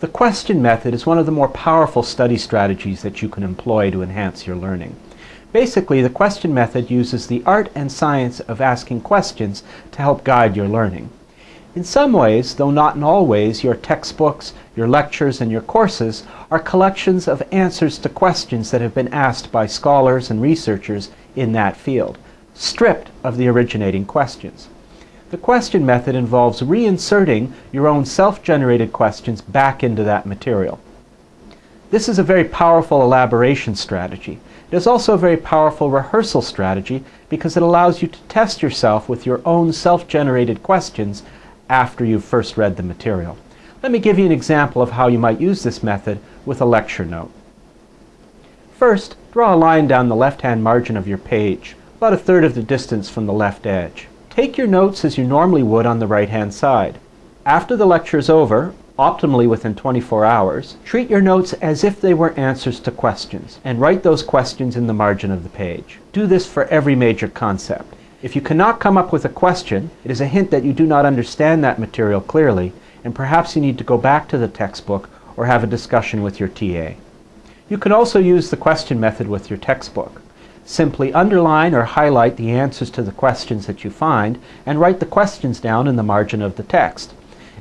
The question method is one of the more powerful study strategies that you can employ to enhance your learning. Basically, the question method uses the art and science of asking questions to help guide your learning. In some ways, though not in all ways, your textbooks, your lectures, and your courses are collections of answers to questions that have been asked by scholars and researchers in that field, stripped of the originating questions. The question method involves reinserting your own self-generated questions back into that material. This is a very powerful elaboration strategy. It is also a very powerful rehearsal strategy because it allows you to test yourself with your own self-generated questions after you've first read the material. Let me give you an example of how you might use this method with a lecture note. First, draw a line down the left-hand margin of your page, about a third of the distance from the left edge. Take your notes as you normally would on the right-hand side. After the lecture is over, optimally within 24 hours, treat your notes as if they were answers to questions and write those questions in the margin of the page. Do this for every major concept. If you cannot come up with a question, it is a hint that you do not understand that material clearly and perhaps you need to go back to the textbook or have a discussion with your TA. You can also use the question method with your textbook. Simply underline or highlight the answers to the questions that you find and write the questions down in the margin of the text.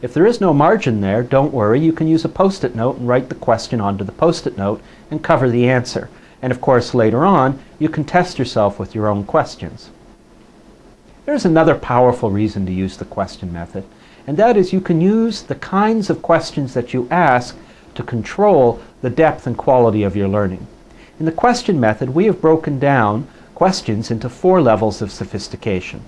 If there is no margin there, don't worry, you can use a post-it note and write the question onto the post-it note and cover the answer. And of course, later on, you can test yourself with your own questions. There's another powerful reason to use the question method, and that is you can use the kinds of questions that you ask to control the depth and quality of your learning. In the question method, we have broken down questions into four levels of sophistication.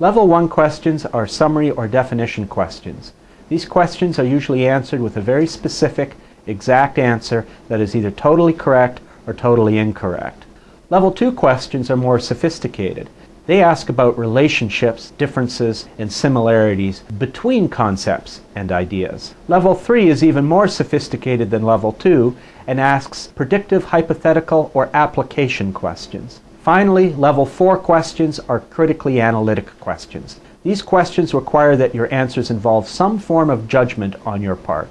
Level 1 questions are summary or definition questions. These questions are usually answered with a very specific, exact answer that is either totally correct or totally incorrect. Level 2 questions are more sophisticated. They ask about relationships, differences, and similarities between concepts and ideas. Level 3 is even more sophisticated than Level 2 and asks predictive, hypothetical, or application questions. Finally, Level 4 questions are critically analytic questions. These questions require that your answers involve some form of judgment on your part.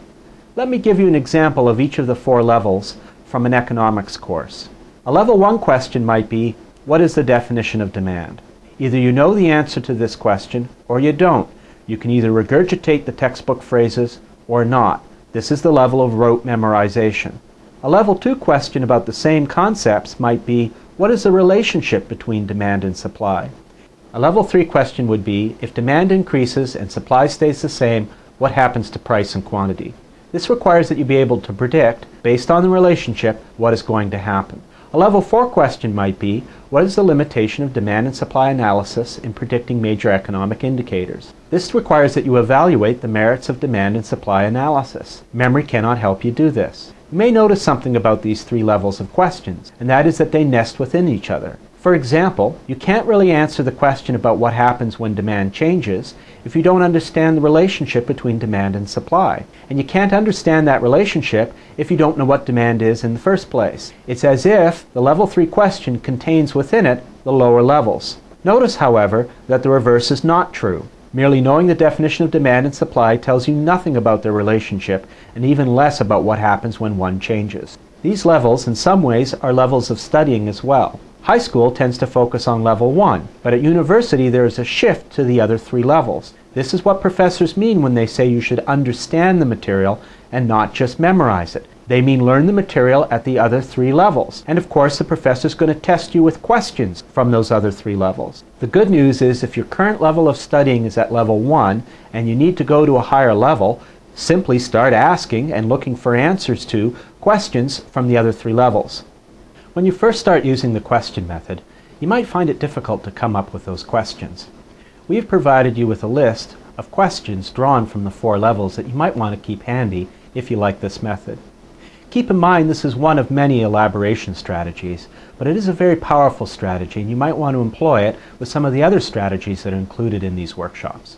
Let me give you an example of each of the four levels from an economics course. A Level 1 question might be, what is the definition of demand? Either you know the answer to this question or you don't. You can either regurgitate the textbook phrases or not. This is the level of rote memorization. A level 2 question about the same concepts might be, what is the relationship between demand and supply? A level 3 question would be, if demand increases and supply stays the same, what happens to price and quantity? This requires that you be able to predict, based on the relationship, what is going to happen. A level 4 question might be, what is the limitation of demand and supply analysis in predicting major economic indicators? This requires that you evaluate the merits of demand and supply analysis. Memory cannot help you do this. You may notice something about these three levels of questions, and that is that they nest within each other. For example, you can't really answer the question about what happens when demand changes if you don't understand the relationship between demand and supply. And you can't understand that relationship if you don't know what demand is in the first place. It's as if the level 3 question contains within it the lower levels. Notice, however, that the reverse is not true. Merely knowing the definition of demand and supply tells you nothing about their relationship and even less about what happens when one changes. These levels, in some ways, are levels of studying as well. High school tends to focus on level 1, but at university there is a shift to the other three levels. This is what professors mean when they say you should understand the material and not just memorize it. They mean learn the material at the other three levels. And of course, the professor is going to test you with questions from those other three levels. The good news is if your current level of studying is at level 1 and you need to go to a higher level, simply start asking and looking for answers to questions from the other three levels. When you first start using the question method, you might find it difficult to come up with those questions. We've provided you with a list of questions drawn from the four levels that you might want to keep handy if you like this method. Keep in mind this is one of many elaboration strategies, but it is a very powerful strategy and you might want to employ it with some of the other strategies that are included in these workshops.